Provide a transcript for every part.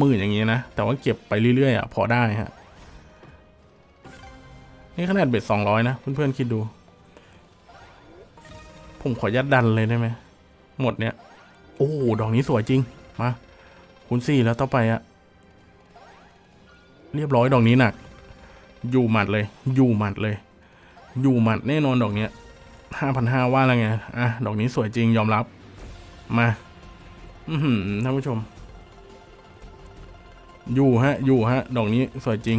หมื่นอย่างเงี้ยนะ แต่ว่าเก็บไปเรื่อยๆอะพอได้ฮะ นี่ขนาดเบ็ดสองร้อยนะ เพื่อนๆคิดดู ผมขอยัดดันเลยได้ไหม หมดเนี้ย โอ้ ดอกนี้สวยจริง มา คูณสี่แล้วต่อไปอะเรียบร้อยดอกนี้หนัก อยู่หมัดเลย อยู่หมัดเลย อยู่หมัดแน่นอนดอกเนี้ยห้าพันห้าว่าแล้วไง อะ ดอกนี้สวยจริงยอมรับ มา อืท่านผู้ชม อยู่ฮะ อยู่ฮะ ดอกนี้สวยจริง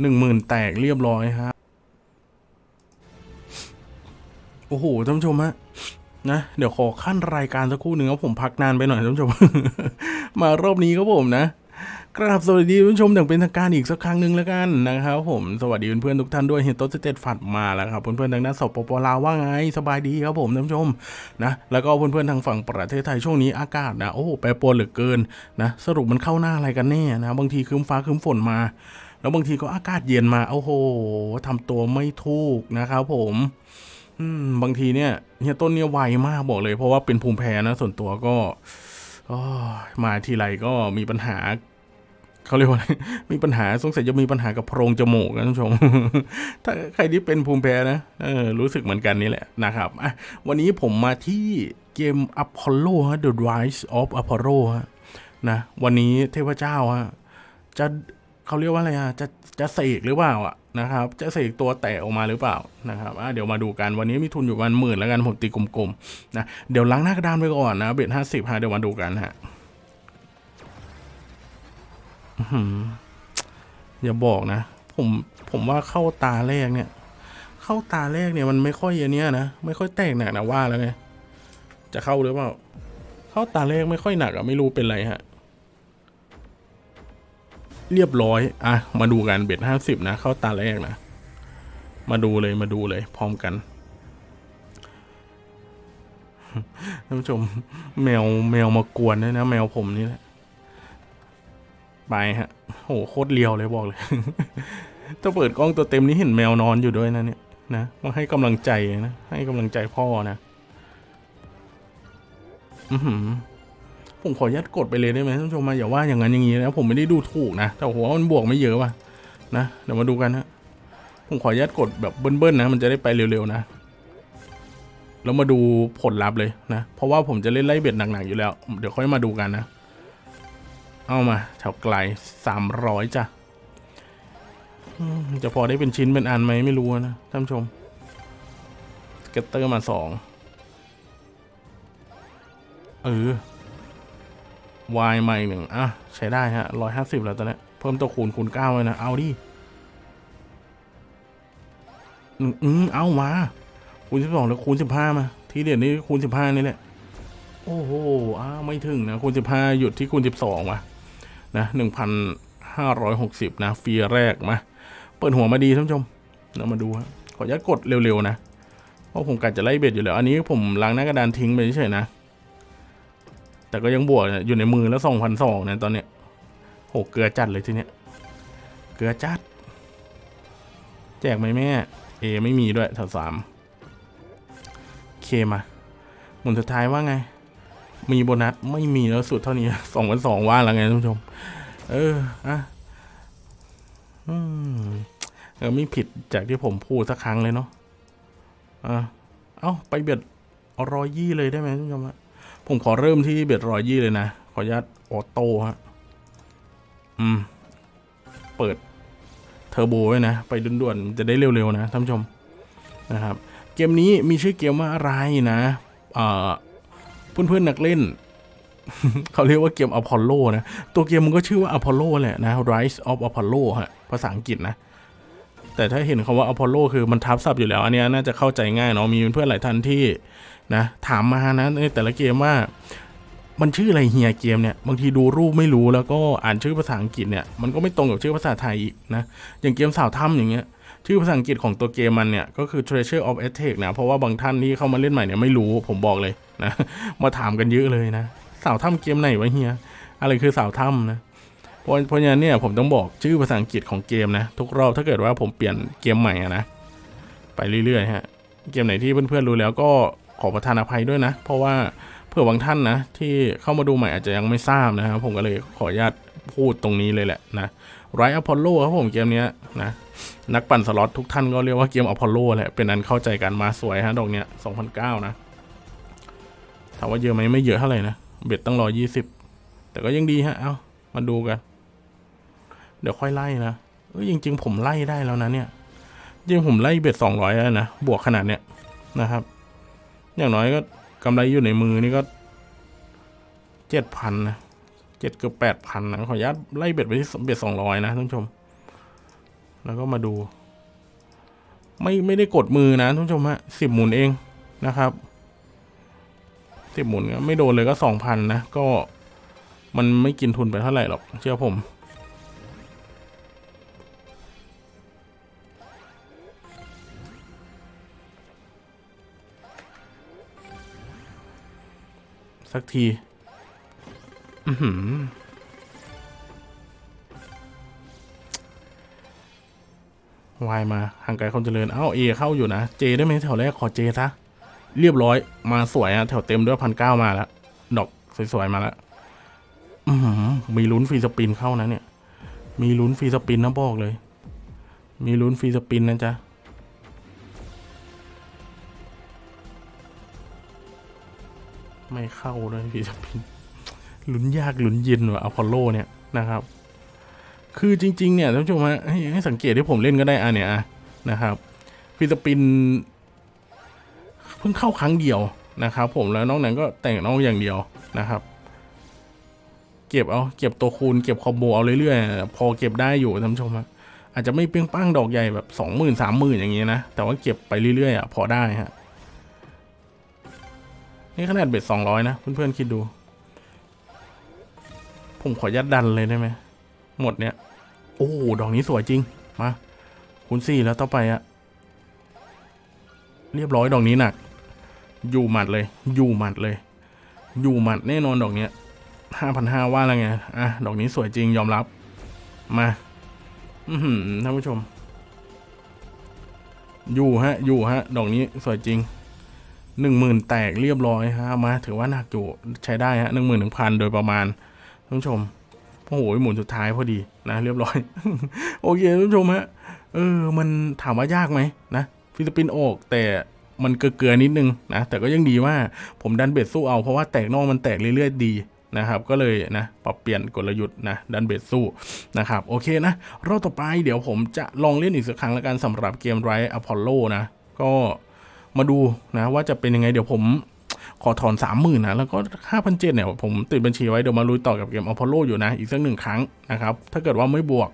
หนึ่งหมื่นแตกเรียบร้อยฮะ โอ้โหท่านผู้ชมฮะนะเดี๋ยวขอขั้นรายการสักครู่หนึ่งครับผมพักนานไปหน่อยท่านผู้ชม มารอบนี้ครับผมนะ กราบสวัสดีผู้ชมอย่างเป็นทางการอีกสักครั้งหนึ่งแล้วกันนะครับผมสวัสดีเพื่อนๆทุกท่านด้วยเห็นโต๊ะสเตตฝัดมาแล้วครับเพื่อนๆทางด้านสปปลาวว่าไงสบายดีครับผมท่านผู้ชมนะแล้วก็เพื่อนๆทางฝั่งประเทศไทยช่วงนี้อากาศนะโอ้โหแปรปรวนเหลือเกินนะสรุปมันเข้าหน้าอะไรกันแน่นะบางทีคืมฟ้าคืมฝนมา แล้วบางทีก็อากาศเย็นมาโอ้โหทำตัวไม่ถูกนะครับผมอืมบางทีเนี่ยเฮียต้นเนี่ยไวมากบอกเลย เพราะว่าเป็นภูมิแพ้นะส่วนตัวก็อ้ยมาทีไรก็มีปัญหา เขาเรียกว่าอะไรมีปัญหาสงสัยจะมีปัญหากับโพรงจมูกนะท่านผู้ชม ถ้าใครที่เป็นภูมิแพ้นะเออรู้สึกเหมือนกันนี่แหละนะครับอะวันนี้ผมมาที่เกม Apollo ฮะ The Rise of Apollo ฮะนะวันนี้เทพเจ้าฮะจะเขาเรียกว่าอะไรอะจะจะเสกหรือเปล่าอะนะครับ จะเสกตัวแตกออกมาหรือเปล่านะครับเดี๋ยวมาดูกันวันนี้มีทุนอยู่ประมาณหมื่นแล้วกันผมตีกลมๆนะเดี๋ยวล้างหน้ากระดานไปก่อนนะเบ็ดห้าสิบฮะเดี๋ยวมาดูกันฮะ อย่าบอกนะ ผมผมว่าเข้าตาแรกเนี่ย เข้าตาแรกเนี่ยมันไม่ค่อยอันเนี้ยนะ ไม่ค่อยแตกหนักนะว่าแล้วไงจะเข้าหรือเปล่า เข้าตาแรกไม่ค่อยหนักอะไม่รู้เป็นไรฮะ เรียบร้อยอะมาดูกันเบ็ดห้าสิบนะ เข้าตาแรกนะ มาดูเลยมาดูเลย พร้อมกันท่านผู้ชมแมวแมวมากวนด้วยนะ แมวผมนี่แหละ ไปฮะโหโคตรเลียวเลยบอกเลย ถ้าเปิดกล้องตัวเต็มนี้เห็นแมวนอนอยู่ด้วยนะเนี่ยนะมาให้กำลังใจนะ ให้กำลังใจพ่อนะ อือหือผมขอยัดกดไปเลยได้ไหมท่านผู้ชมมาอย่าว่าอย่างนั้นอย่างนี้นะผมไม่ได้ดูถูกนะ แต่หัวมันบวกไม่เยอะว่ะนะเดี๋ยวมาดูกันนะผมขอยัดกดแบบเบิ้ลๆนะ มันจะได้ไปเร็วๆนะแล้วมาดูผลลัพธ์เลยนะ เพราะว่าผมจะเล่นไล่เบ็ดหนักๆอยู่แล้ว เดี๋ยวค่อยมาดูกันนะ เอามาแถวไกลสามร้อยจ้ะจะพอได้เป็นชิ้นเป็นอันไหมไม่รู้นะท่านชม scatter มาสองเออวายใหม่หนึ่งอะ ใช้ได้ฮะร้อยห้าสิบแล้วตอนนี้เพิ่มตัวคูณคูณเก้าเลยนะ เอาดิอืมอืมเอามา คูณสิบสองแล้วคูณสิบห้ามา ทีเด็ดนี้คูณสิบห้านี่แหละ โอ้โหอ้าไม่ถึงนะ คูณสิบห้าหยุดที่คูณสิบสองว่ะ นะหนึ่งพันห้าร้อยหกสิบนะฟรีแรกมาเปิดหัวมาดีท่านผู้ชมเรามาดูฮะขออนุญาตกดเร็วๆนะเพราะผมกัดจะไล่เบ็ดอยู่แล้ว อันนี้ผมล้างหน้ากระดานทิ้งไปเฉยๆนะ แต่ก็ยังบวกอยู่ในมือแล้วสองพันสองนะตอนเนี้ยโหเกลือจัดเลยทีเนี้ยเกลือจัด แจกไหมแม่เอไม่มีด้วยแถวสามเคมาหมุนสุดท้ายว่าไง มีโบนัสไม่มีแล้วสุดเท่านี้สองพันสองว่าแล้วไงท่านผู้ชม เอออะอืมเออไม่ผิดจากที่ผมพูดสักครั้งเลยเนาะอะเอ้าไปเบ็ดรอยยี่เลยได้ไหมท่านผู้ชมฮะผมขอเริ่มที่เบ็ดรอยยี่เลยนะ ขออนุญาตออโต้ฮะอืม เปิดเทอร์โบไว้นะ ไปด่วนๆ จะได้เร็วๆนะท่านผู้ชมนะครับ เกมนี้มีชื่อเกมว่าอะไรนะ เอ่อ เพื่อนๆนักเล่น เขาเรียกว่าเกมอพอลโลนะ ตัวเกมมันก็ชื่อว่าอพอลโลแหละนะ Rise of Apollo ฮะ ภาษาอังกฤษนะ แต่ถ้าเห็นคำว่าอพอลโลคือมันทับศัพท์อยู่แล้ว อันนี้น่าจะเข้าใจง่ายเนาะ มีเพื่อนๆหลายท่านที่นะถามมานะในแต่ละเกมว่ามันชื่ออะไรเฮียเกมเนี่ยบางทีดูรูปไม่รู้แล้วก็อ่านชื่อภาษาอังกฤษเนี่ยมันก็ไม่ตรงกับชื่อภาษาไทยอีกนะอย่างเกมสาวถ้ำอย่างเงี้ย ชื่อภาษาอังกฤษของตัวเกมมันเนี่ย ก็คือ Treasure of Aztec นะเพราะว่าบางท่านที่เข้ามาเล่นใหม่เนี่ยไม่รู้ผมบอกเลยนะมาถามกันเยอะเลยนะ สาวถ้ำเกมไหนวะเฮียอะไรคือสาวถ้ำนะเพราะเพราะฉะนั้นเนี่ยผมต้องบอกชื่อภาษาอังกฤษของเกมนะ ทุกรอบถ้าเกิดว่าผมเปลี่ยนเกมใหม่นะ ไปเรื่อยๆฮะเกมไหนที่เพื่อนๆรู้แล้วก็ขอประทานอภัยด้วยนะ เพราะว่าเผื่อบางท่านนะ ที่เข้ามาดูใหม่อาจจะยังไม่ทราบนะครับผมก็เลยขออนุญาตพูดตรงนี้เลยแหละนะ Rise of Apollo ครับผมเกมนี้นะนักปั่นสล็อตทุกท่านก็เรียกว่าเกมอพอลโลแหละเป็นอันเข้าใจกันมาสวยฮะดอกเนี้ย2009นเก้านะถามว่าเยอะไหมไม่เยอะเท่าไหร่นะ bet ตั้งร้อยยี่สิบแต่ก็ยังดีฮะเอามาดูกัน เดี๋ยวค่อยไล่นะเอ้ยจริง ๆ ผมไล่ได้แล้วนะเนี่ยจริงผมไล่เบ็ดสองร้อยแล้วนะบวกขนาดเนี้ยนะครับ อย่างน้อยก็กำไรอยู่ในมือนี่ก็เจ็ดพันนะ เจ็ดเกือบแปดพันนะขออนุญาตไล่เบ็ดไปที่เบ็ดสองร้อยนะท่านผู้ชม แล้วก็มาดู ไม่ไม่ได้กดมือนะท่านผู้ชมฮะสิบหมุนเองนะครับสิบหมุนก็ไม่โดนเลยก็สองพันนะก็มันไม่กินทุนไปเท่าไหร่หรอกเชื่อผมสักที วายมาห่างไกลความเจริญ เอ้าเอเข้าอยู่นะ เจได้ไหมแถวแรก ขอเจซะ เรียบร้อย มาสวยอะแถวเต็มด้วยพันเก้ามาแล้ว ดอกสวยๆมาแล้วอือหือมีลุ้น free spin เข้านะเนี่ย มีลุ้น free spin นะบอกเลย มีลุ้น free spin นะจ๊ะไม่เข้าเลย free spin ลุ้นยากลุ้นเย็นว่ะอพอลโลเนี่ยนะครับ คือจริง ๆ เนี่ยท่านผู้ชมฮะให้สังเกตที่ผมเล่นก็ได้อะเนี่ยนะครับ free spin เพิ่งเข้าครั้งเดียวนะครับ ผมแล้วน้องนั้นก็แต่งน้องอย่างเดียวนะครับ เก็บเอาเก็บตัวคูณเก็บ combo เอาเรื่อยๆพอเก็บได้อยู่ท่านผู้ชมฮะอาจจะไม่เปี้ยงป้างดอกใหญ่แบบสองหมื่นสามหมื่นอย่างเงี้ยนะ แต่ว่าเก็บไปเรื่อยๆอะพอได้ฮะนี่ขนาด bet สองร้อยนะ เพื่อนๆคิดดู ผมขอยัดดันเลยได้ไหมหมดเนี้ยโอ้ดอกนี้สวยจริง มาคูณสี่แล้วต่อไปอะเรียบร้อยดอกนี้หนัก อยู่หมัดเลย อยู่หมัดเลย อยู่หมัดแน่นอนดอกเนี้ยห้าพันห้าว่าแล้วไงอะดอกนี้สวยจริงยอมรับ มา อืท่านผู้ชม อยู่ฮะ อยู่ฮะ ดอกนี้สวยจริงหนึ่งหมื่นแตกเรียบร้อยฮะมาถือว่าหนักอยู่ใช้ได้ฮะหนึ่งหมื่นหนึ่งพันโดยประมาณ ท่านผู้ชมโอ้โหหมุนสุดท้ายพอดีนะเรียบร้อย โอเคท่านผู้ชมฮะเออมันถามว่ายากไหมนะ free spin ออกแต่มันเกลือนิดนึงนะแต่ก็ยังดีว่าผมดัน bet สู้เอาเพราะว่าแตกนอกมันแตกเรื่อยๆดีนะครับก็เลยนะปรับเปลี่ยนกลยุทธ์นะดัน bet สู้นะครับโอเคนะรอบต่อไปเดี๋ยวผมจะลองเล่นอีกสักครั้งแล้วกันสำหรับเกม Rise of Apollo นะก็มาดูนะว่าจะเป็นยังไงเดี๋ยวผม ขอถอนสามหมื่นนะแล้วก็ห้าพันเจ็ดเนี่ยผมติดบัญชีไว้ เดี๋ยวมาลุยต่อกับเกมอพอลโลอยู่นะ อีกสักหนึ่งครั้งนะครับ ถ้าเกิดว่าไม่บวก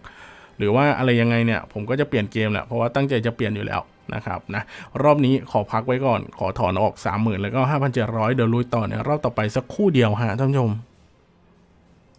หรือว่าอะไรยังไงเนี่ย ผมก็จะเปลี่ยนเกมแหละเพราะว่าตั้งใจจะเปลี่ยนอยู่แล้วนะครับนะรอบนี้ขอพักไว้ก่อนขอถอนออก 30,000 แล้วก็ 5,700 เดี๋ยวลุยต่อในรอบต่อไปสักคู่เดียวฮะท่านผู้ชม